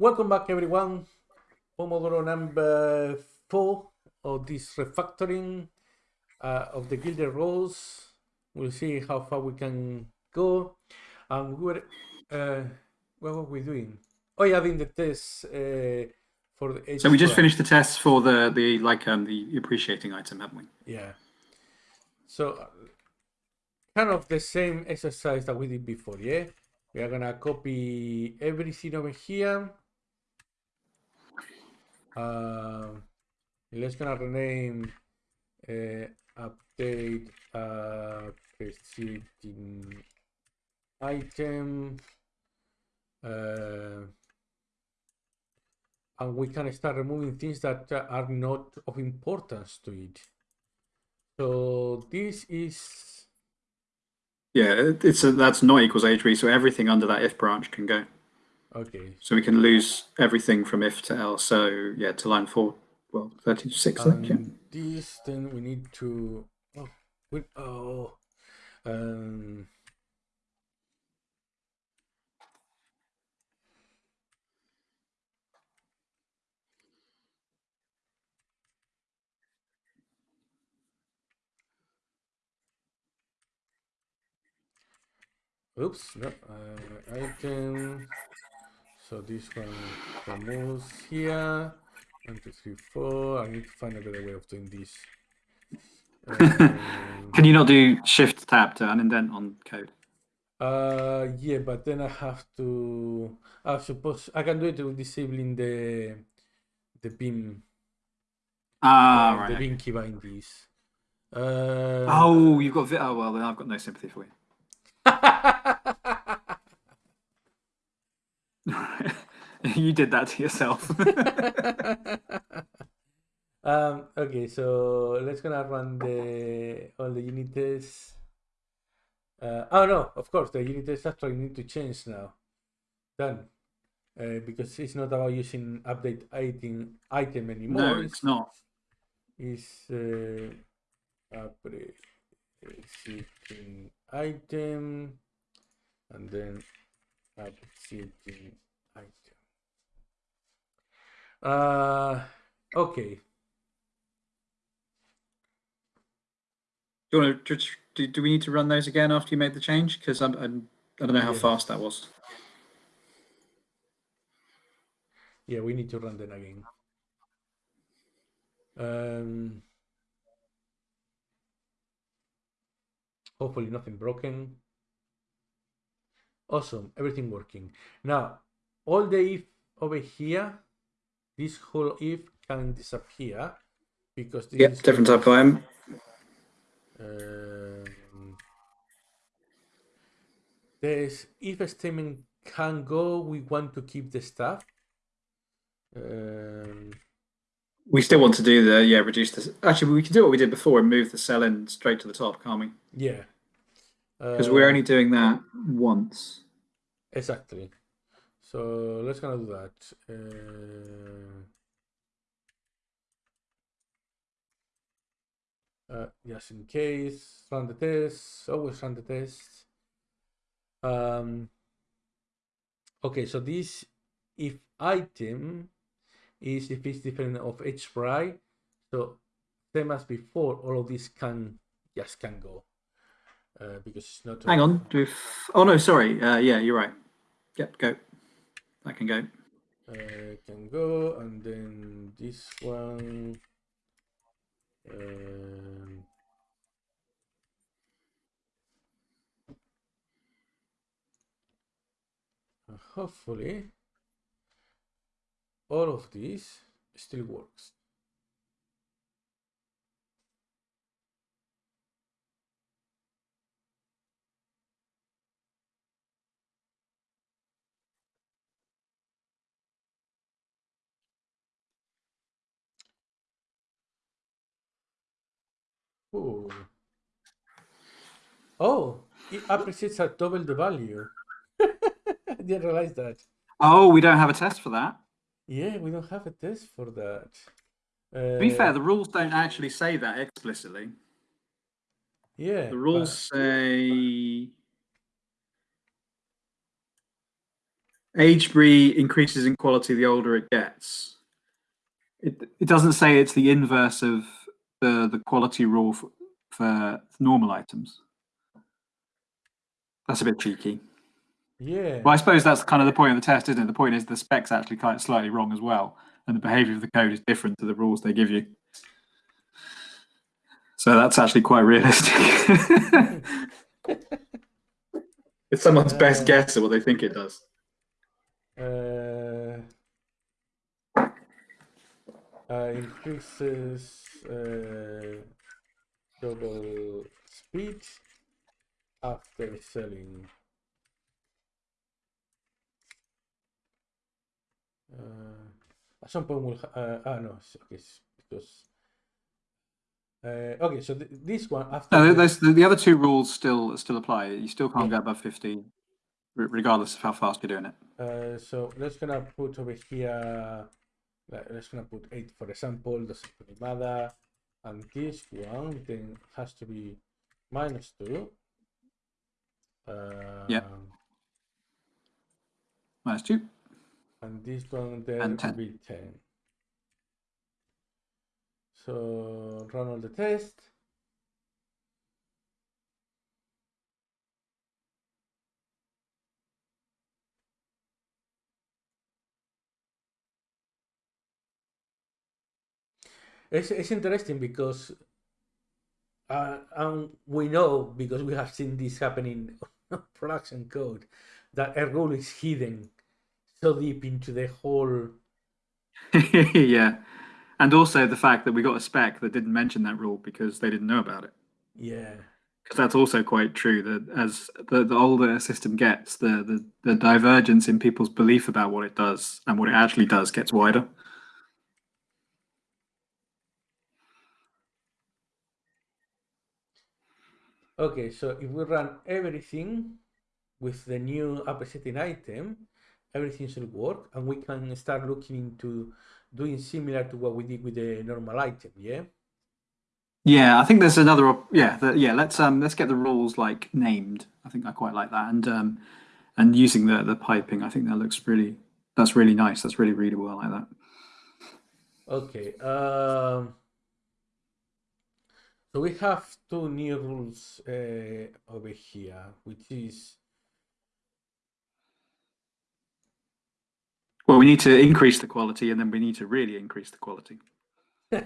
Welcome back, everyone. Pomodoro number four of this refactoring uh, of the Gilded Rose. We'll see how far we can go. And we were, uh, what were we doing? Oh, yeah, doing the test uh, for the. So we just finished the tests for the the like um the appreciating item, haven't we? Yeah. So, uh, kind of the same exercise that we did before, yeah? We are gonna copy everything over here. Um, let's gonna rename uh, update uh, preceding item. Uh, and we can start removing things that uh, are not of importance to it. So this is Yeah, it's a, that's not equals h3, so everything under that if branch can go. Okay. So we can lose everything from if to else. So yeah, to line four, well, 36, I think, yeah. This then we need to oh, we, oh um Oops, no, uh, item. So this one removes here. One, two, three, four. I need to find a better way of doing this. Um, Can you not do shift tab to unindent on code? uh, yeah, but then I have to. I suppose I can do it with disabling the the Vim, Ah, uh, right. the Vim keybind in this. Uh, Oh, you've got oh well, then I've got no sympathy for you. you did that to yourself. um, okay, so let's gonna run the all the unit tests. Uh, oh no, of course the unit tests actually need to change now. Done. Uh, because it's not about using update item item anymore. no, it's not. It's uh, updating item and then updating item. Uh, okay. Do you want to do, do we need to run those again after you made the change? Because I'm, I'm I don't know how Yeah. fast that was. Yeah, we need to run them again. Um, hopefully nothing broken. Awesome, everything working. Now, all the if over here, this whole if can disappear because this Yep, different type of item. Um, this if statement can go, we want to keep the stuff. Um, We still want to do the yeah reduce this. Actually, we can do what we did before and move the cell in straight to the top, can't we? yeah. Because we're Uh, only doing that once. Exactly. So let's gonna do that. Uh, uh, just in case, run the test. Always run the test. Um. Okay, so this if item is if it's different of Aged Brie. So same as before, all of this can just can go. Uh, because it's not. Hang on. Do we f- oh no, sorry. Uh, yeah, you're right. Yep, go. That can go. uh, can go and then this one um, hopefully all of this still works Ooh. Oh, it appreciates at double the value. I didn't realize that. Oh, we don't have a test for that. Yeah, we don't have a test for that. To be fair, Uh, the rules don't actually say that explicitly. yeah, The rules but- say Aged Brie increases in quality the older it gets. It it doesn't say it's the inverse of the the quality rule for, for normal items. That's a bit cheeky. Yeah. Well, I suppose that's kind of the point of the test, isn't it? The point is the spec's actually kind of slightly wrong as well, and the behavior of the code is different to the rules they give you. So that's actually quite realistic. it's someone's best Uh, guess at what they think it does. uh, uh, increases uh, double speed after selling. Uh, at some point we'll uh, ah no okay because uh, okay so th- this one after No, the- the, the other two rules still still apply. You still can't go above 50, regardless of how fast you're doing it. Uh, so let's gonna put over here. Like, Let's gonna put eight for example. Doesn't really matter. And this one then has to be minus two. Uh, Yep. Minus two. And this one then And will be ten. So run all the test. It's, it's interesting because uh, and we know because we have seen this happening on production code that a rule is hidden so deep into the whole yeah. And also the fact that we got a spec that didn't mention that rule because they didn't know about it. yeah Because that's also quite true that as the, the older a system gets, the, the, the divergence in people's belief about what it does and what it actually does gets wider. Okay so if we run everything with the new appreciating item everything should work and we can start looking into doing similar to what we did with the normal item yeah Yeah, I think there's another. op- Yeah, the, yeah. Let's um let's get the rules like named. I think I quite like that, and um and using the the piping. I think that looks really. That's really nice. That's really readable. I like that. Okay. Um, so we have two new rules uh, over here, which is Well, we need to increase the quality, and then we need to really increase the quality, uh,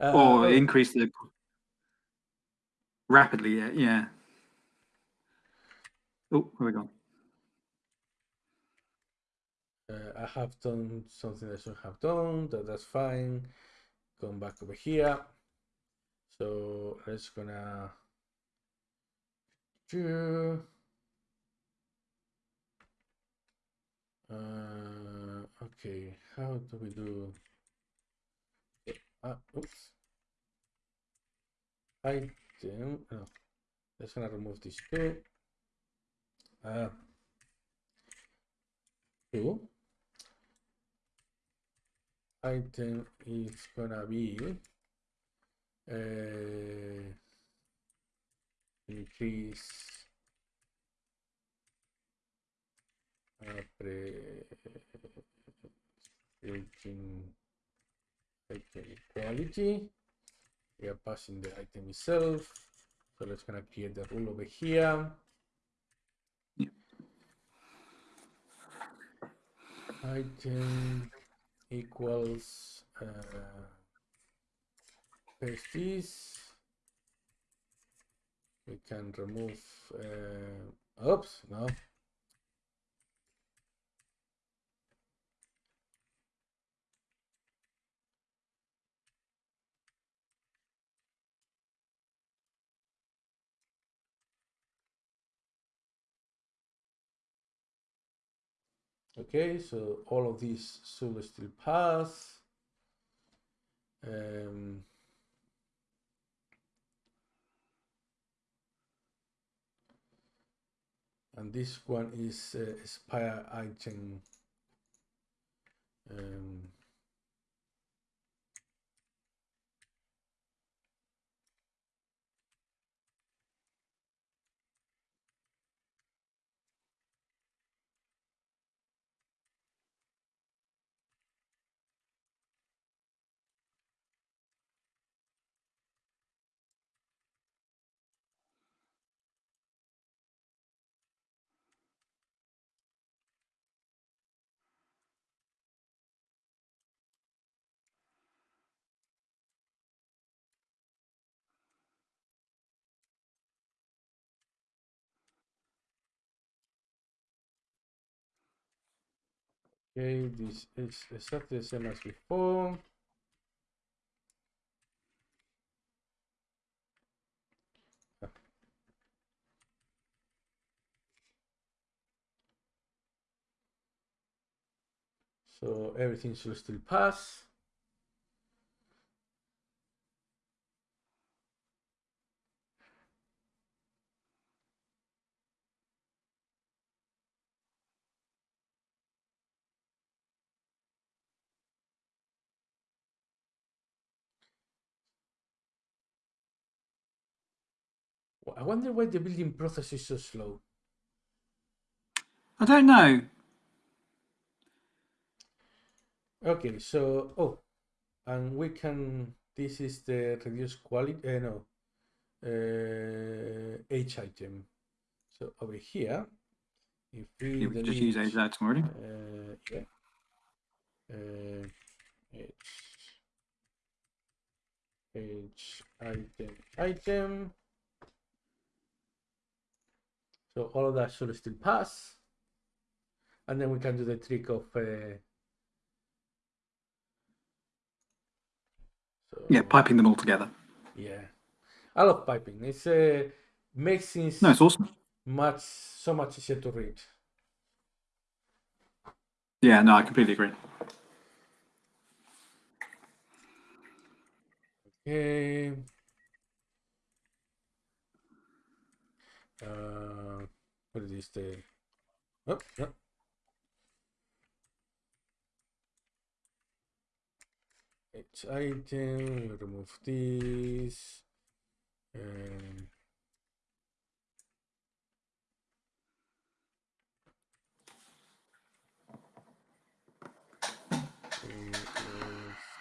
or increase the rapidly. Yeah, yeah. Oh, where we gone? uh, I have done something I should have done. That that's fine. Come back over here. So let's gonna do. Uh, okay, how do we do? Uh, oops. Item. No, let's gonna remove this two. Uh, two. Item is gonna be uh, increase pre creating item equality. We are passing the item itself. So let's gonna create the rule over here. Yep. Item equals uh, paste this. We can remove. Uh, oops, no. Okay, so all of these should still pass. Um, and this one is uh, expire item. Um, Okay, this is exactly the same as before. So everything should still pass. I wonder why the building process is so slow. I don't know. Okay, so oh, and we can. This is the reduced quality. Uh, no, uh, H item. So over here, if we, Yeah, can just use delete, H item already. Uh, yeah. Uh, H. H item item. So all of that should still pass. And then we can do the trick of uh, so Yeah, piping them all together. yeah. I love piping. It's uh, makes things No, it's awesome. much so much easier to read. Yeah, no, I completely agree. Okay. Uh, what is this? The oh, no. H item. Remove this. Remove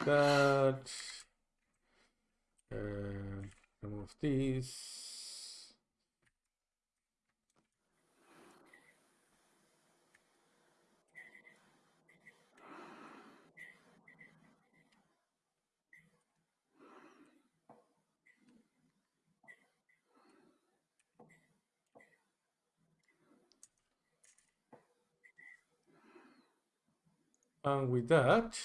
that. Uh, remove this. And with that,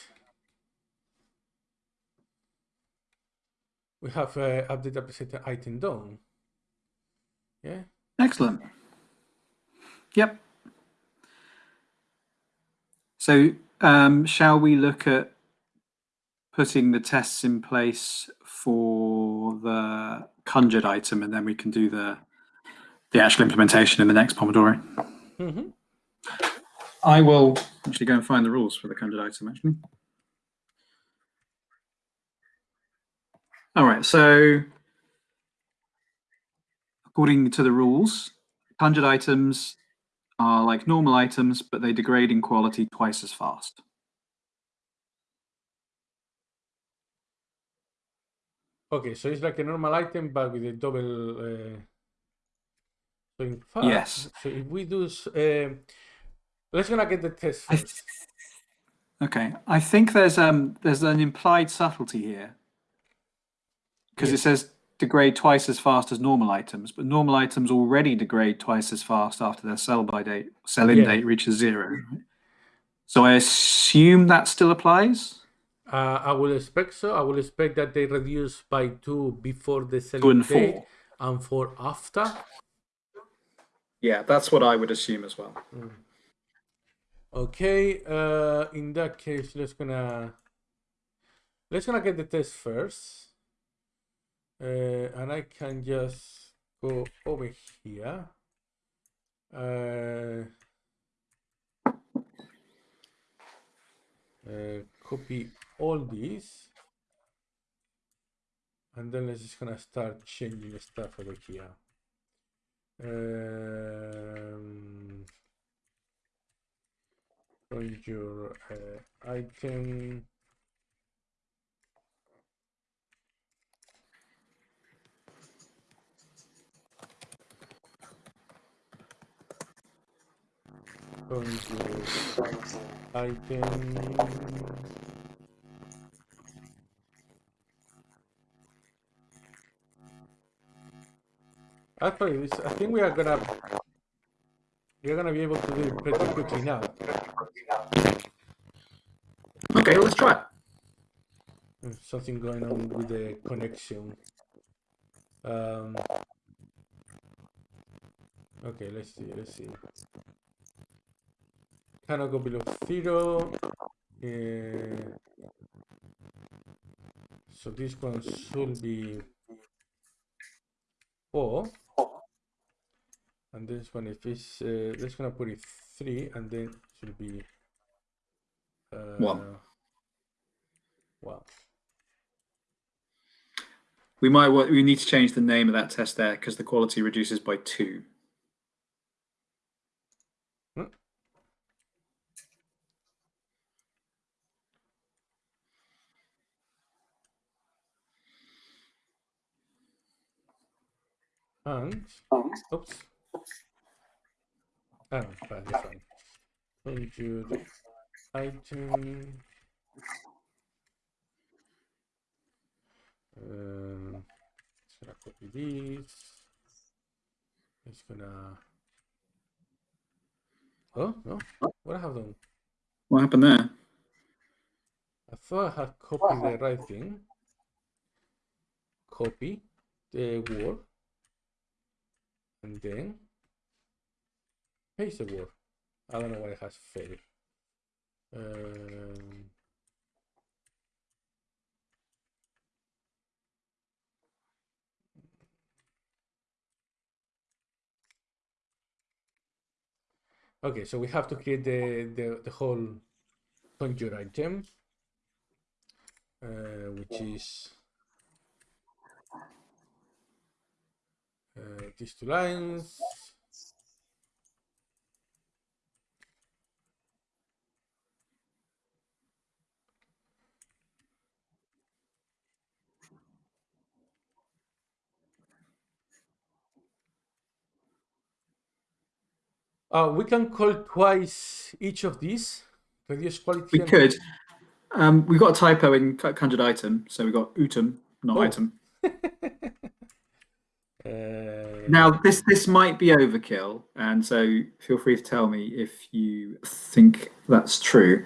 we have uh, update appreciating item done. Yeah. Excellent. Yep. So, um, shall we look at putting the tests in place for the conjured item, and then we can do the the actual implementation in the next Pomodoro? Mm-hmm. I will actually go and find the rules for the conjured item. Actually. All right. So, according to the rules, conjured items are like normal items, but they degrade in quality twice as fast. Okay, so it's like a normal item, but with a double. Uh... So in fact, Yes. So if we do, uh, let's gonna get the test I first. Okay, I think there's um there's an implied subtlety here because it says degrade twice as fast as normal items, but normal items already degrade twice as fast after their sell by date sell in Yeah. date reaches zero. So I assume that still applies. Uh, I will expect so. I will expect that they reduce by two before the Two selling and date four. and four after. Yeah, that's what I would assume as well. Okay, uh, in that case, let's gonna let's gonna get the test first, uh, and I can just go over here. Uh, uh, copy all these, and then let's just gonna start changing stuff over here. Um, your uh, item your item actually I think we are gonna we are gonna be able to do it pretty quickly now Okay, let's try. There's something going on with the connection. Um, okay, let's see, let's see. Cannot go below zero. Uh, so this one should be four. And this one, if it's, uh, let's gonna put it three, and then should be uh, One. One. We might wa- we need to change the name of that test there because the quality reduces by two. And oops. Oh, fine, this one. Conjure iTunes, Um, it's gonna copy this. It's gonna. Oh no! What I have done? What happened there? I thought I had copied the right thing. Copy the word. And then paste the word. I don't know why it has failed. Um, okay, so we have to create the, the, the whole conjure item, uh, which is uh, these two lines. Uh, we can call twice each of these. Reduce quality. We could. Um, we've got a typo in co- conjured item, so we've got utum, not Oh. item. Uh, Now, this this might be overkill, and so feel free to tell me if you think that's true.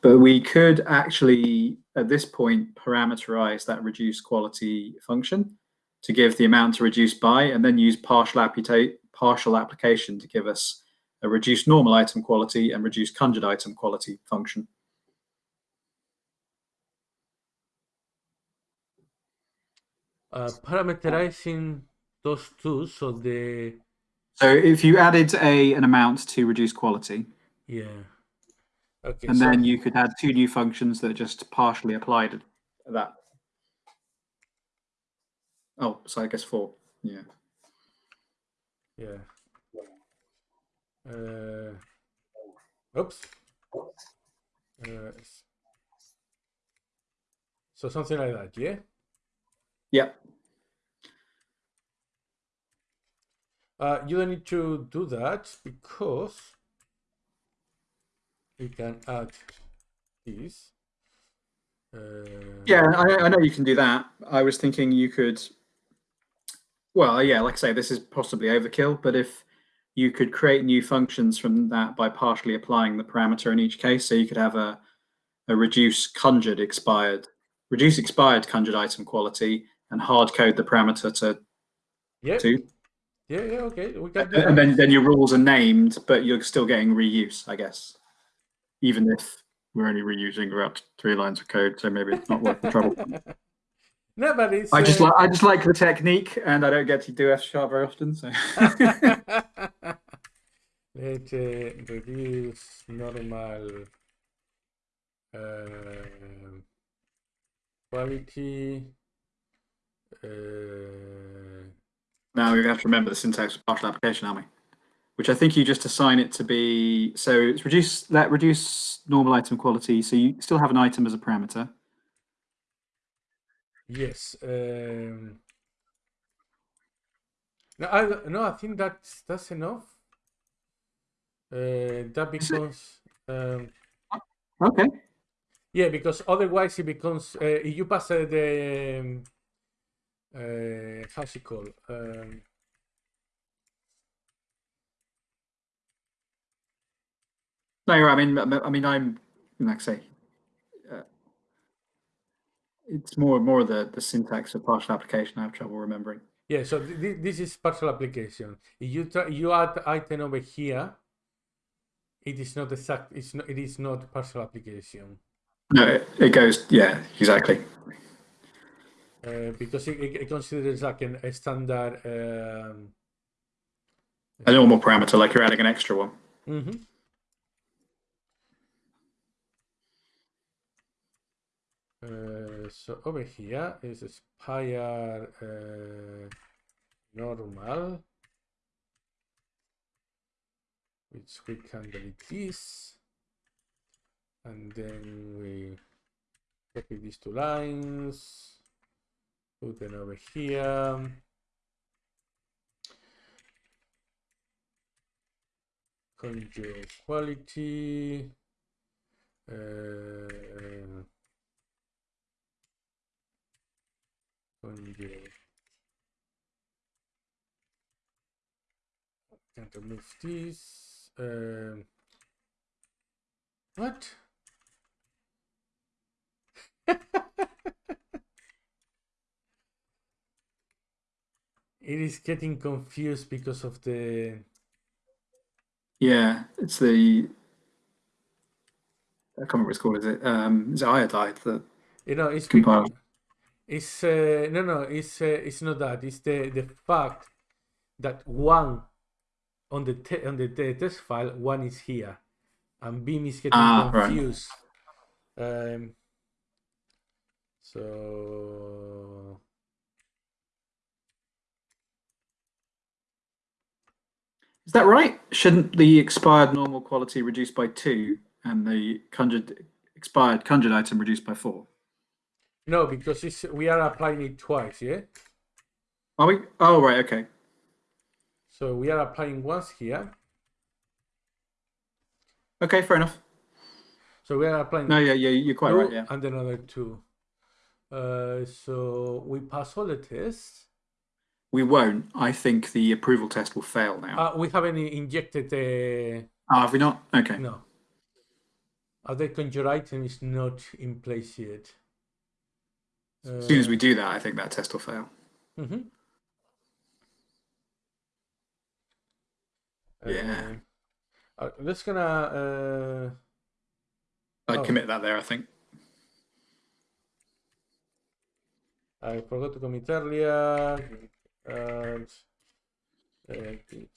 But we could actually, at this point, parameterize that reduce quality function to give the amount to reduce by, and then use partial, apputa- partial application to give us a reduced normal item quality and reduced conjured item quality function. uh, parameterizing those two, so the So if you added a an amount to reduce quality, yeah. Okay. and so, then you could add two new functions that just partially applied that. Oh, so I guess four. Yeah. yeah. Uh, oops. Uh, so something like that, yeah. Yeah. Uh, you don't need to do that because we can add this. Uh, Yeah, I, I know you can do that. I was thinking you could. Well, yeah, like I say, this is possibly overkill, but if you could create new functions from that by partially applying the parameter in each case, so you could have a a reduce conjured expired, reduce expired conjured item quality, and hard code the parameter to Yeah. two. Yeah. Yeah. Okay. We can do and then then your rules are named, but you're still getting reuse, I guess. Even if we're only reusing about three lines of code, so maybe it's not worth the trouble. no, but it's. I just uh, like I just like the technique, and I don't get to do F sharp very often. So Let uh, reduce normal uh, quality. Uh, now we have to remember the syntax of partial application, aren't we? Which I think you just assign it to be. So it's reduce let reduce normal item quality. So you still have an item as a parameter. yes. Um, no, I no. I think that's that's enough. Uh, that becomes um, Okay. yeah, because otherwise it becomes uh, if you pass uh, the um, uh, how's it called? Um, No. I mean, I mean, I'm like I say, uh, it's more more the the syntax of partial application. I have trouble remembering. Yeah, so th th this is partial application. You try, you add item over here, it is not exact. It's not. It is not partial application. No, it, it goes. Yeah, exactly. Uh, because it, it, considers like an, a standard. Um, a normal parameter, like you're adding an extra one. Mm -hmm. Uh, so over here is spire uh, normal, which we can delete this, and then we copy these two lines, put them over here. Conjure quality. Uh, conjure. Can remove this. Uh, what? it is getting confused because of the yeah it's the i can't remember what it's called is it um is it Ionide that you know it's compiled it's uh, no no it's uh, it's not that it's the the fact that one on the on the, test file one is here and beam is getting ah, confused right. um so Is that right? Shouldn't the expired normal quality reduce by two and the conjured expired conjured item reduced by four? No, because it's, we are applying it twice, yeah? Are we? Oh, right, okay. So we are applying once here. Okay, fair enough. So we are applying. No, yeah, yeah, you're quite right, yeah. And another two. Uh, so we pass all the tests. We won't. I think the approval test will fail now. Uh, we haven't injected the. Oh, have we not? Okay. No. Uh, the conjure item is not in place yet. As soon as we do that, I think that test will fail. Mm -hmm. Yeah. Uh, I'm just gonna. Uh... I'd oh. commit that there, I think. I forgot to commit earlier and edit.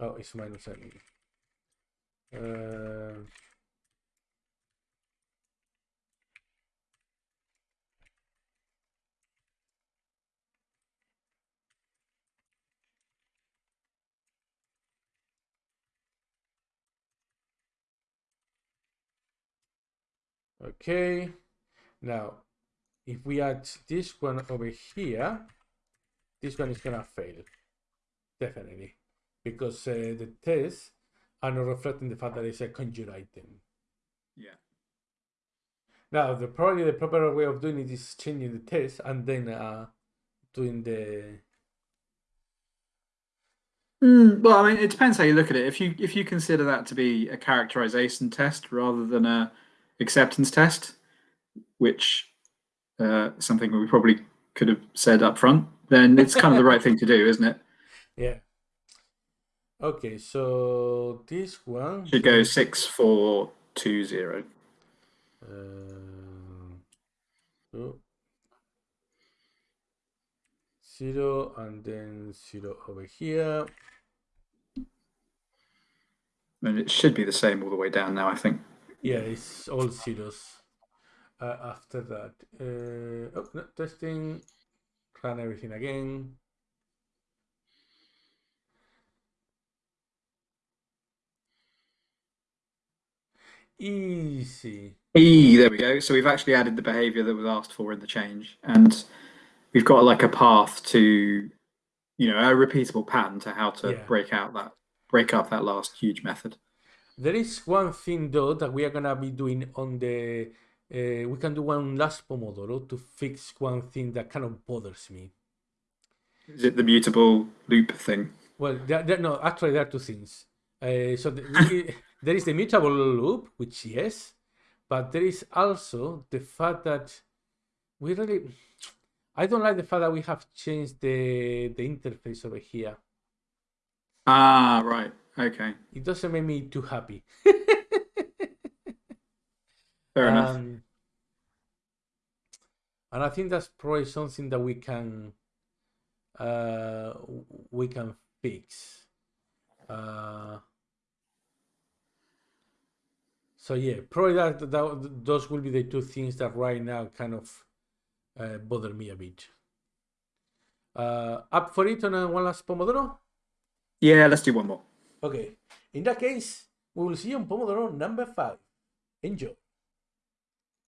Oh, it's minus n. Uh, Okay, now if we add this one over here, this one is gonna fail, definitely, because uh, the tests are not reflecting the fact that it's a conjure item. Yeah. Now, the probably the proper way of doing it is changing the test and then uh, doing the. Mm, well, I mean, it depends how you look at it. If you if you consider that to be a characterization test rather than a acceptance test, which uh, something we probably could have said up front, then it's kind of the right thing to do, isn't it? Yeah. Okay, so this one should go six four two zero. Uh, so zero and then zero over here. And it should be the same all the way down now, I think. Yeah, it's all zeros. Uh, after that, uh, oh, no, testing, run everything again. Easy. E, there we go. So we've actually added the behavior that was asked for in the change, and we've got like a path to, you know, a repeatable pattern to how to yeah. break out that break up that last huge method. There is one thing though that we are gonna be doing on the. Uh, we can do one last Pomodoro to fix one thing that kind of bothers me. Is it the mutable loop thing? Well, there, there, no, actually, there are two things. Uh, so the, there is the mutable loop, which yes, but there is also the fact that we really, I don't like the fact that we have changed the the interface over here. Ah, right. Okay. It doesn't make me too happy. Fair enough. Um, and I think that's probably something that we can uh, we can fix. Uh, so yeah, probably that, that those will be the two things that right now kind of uh, bother me a bit. Uh, up for it on a one last Pomodoro? Yeah, let's do one more. Okay. In that case, we will see you on Pomodoro number five. Enjoy.